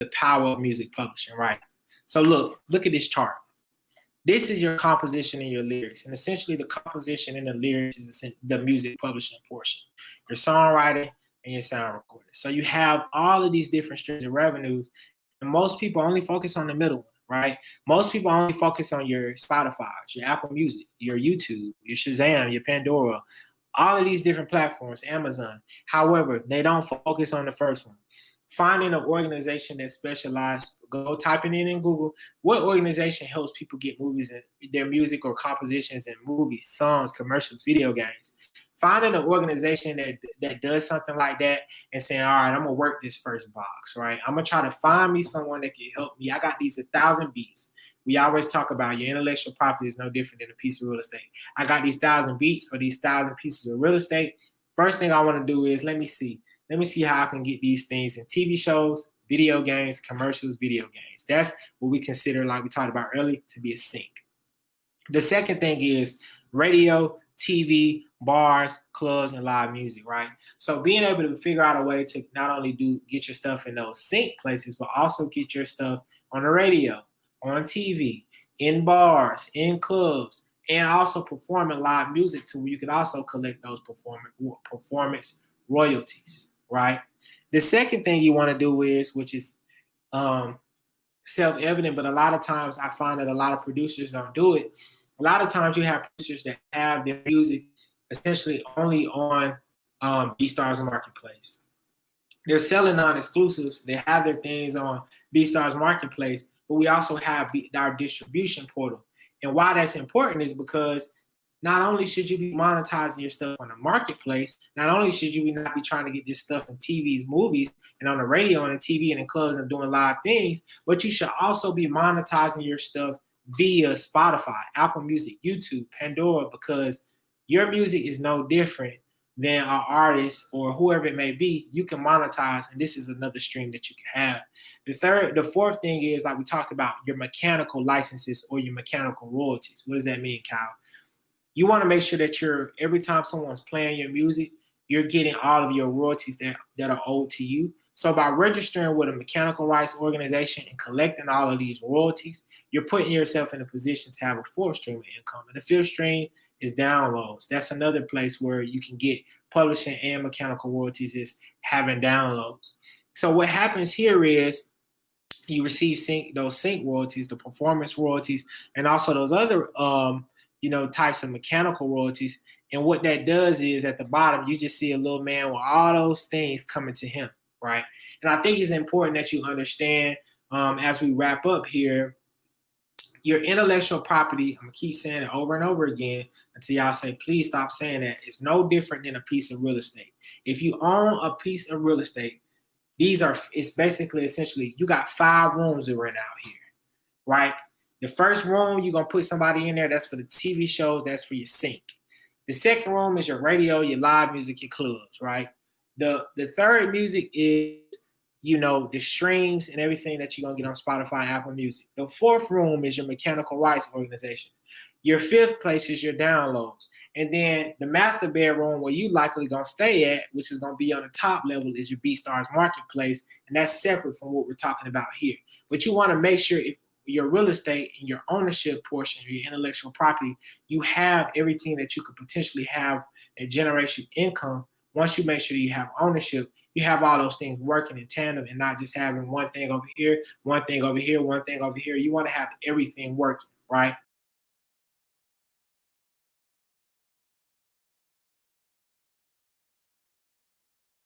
the power of music publishing, right? So look, look at this chart. This is your composition and your lyrics. And essentially the composition and the lyrics is the music publishing portion. Your songwriting and your sound recording. So you have all of these different streams of revenues. And most people only focus on the middle one, right? Most people only focus on your Spotify, your Apple Music, your YouTube, your Shazam, your Pandora, all of these different platforms, Amazon. However, they don't focus on the first one finding an organization that specializes, go typing in in Google, what organization helps people get movies and their music or compositions and movies, songs, commercials, video games. Finding an organization that that does something like that and saying, all right, I'm gonna work this first box, right? I'm gonna try to find me someone that can help me. I got these a thousand beats. We always talk about your intellectual property is no different than a piece of real estate. I got these thousand beats or these thousand pieces of real estate. First thing I want to do is let me see let me see how I can get these things in TV shows, video games, commercials, video games. That's what we consider, like we talked about earlier, to be a sync. The second thing is radio, TV, bars, clubs, and live music, right? So being able to figure out a way to not only do get your stuff in those sync places, but also get your stuff on the radio, on TV, in bars, in clubs, and also performing live music to where you can also collect those performance performance royalties right? The second thing you want to do is, which is um, self-evident, but a lot of times I find that a lot of producers don't do it. A lot of times you have producers that have their music essentially only on um, BeatStars Marketplace. They're selling non-exclusives. They have their things on BeatStars Marketplace, but we also have our distribution portal. And why that's important is because not only should you be monetizing your stuff on the marketplace, not only should you not be trying to get this stuff in TVs, movies, and on the radio and the TV and in clubs and doing live things, but you should also be monetizing your stuff via Spotify, Apple Music, YouTube, Pandora, because your music is no different than an artist or whoever it may be. You can monetize, and this is another stream that you can have. The third, the fourth thing is like we talked about your mechanical licenses or your mechanical royalties. What does that mean, Kyle? You want to make sure that you're every time someone's playing your music, you're getting all of your royalties that, that are owed to you. So by registering with a mechanical rights organization and collecting all of these royalties, you're putting yourself in a position to have a fourth stream of income. And the fifth stream is downloads. That's another place where you can get publishing and mechanical royalties is having downloads. So what happens here is you receive sync those sync royalties, the performance royalties, and also those other um, you know, types of mechanical royalties. And what that does is at the bottom, you just see a little man with all those things coming to him, right? And I think it's important that you understand um, as we wrap up here, your intellectual property, I'm gonna keep saying it over and over again until y'all say, please stop saying that. It's no different than a piece of real estate. If you own a piece of real estate, these are, it's basically essentially, you got five rooms to rent out here, right? The first room, you're gonna put somebody in there. That's for the TV shows. That's for your sync. The second room is your radio, your live music, your clubs, right? The the third music is, you know, the streams and everything that you're gonna get on Spotify, Apple Music. The fourth room is your mechanical rights organizations. Your fifth place is your downloads. And then the master bedroom where you likely gonna stay at, which is gonna be on the top level, is your BeatStars marketplace. And that's separate from what we're talking about here. But you wanna make sure if your real estate and your ownership portion, your intellectual property, you have everything that you could potentially have a generation income. Once you make sure you have ownership, you have all those things working in tandem and not just having one thing over here, one thing over here, one thing over here. You want to have everything working, right?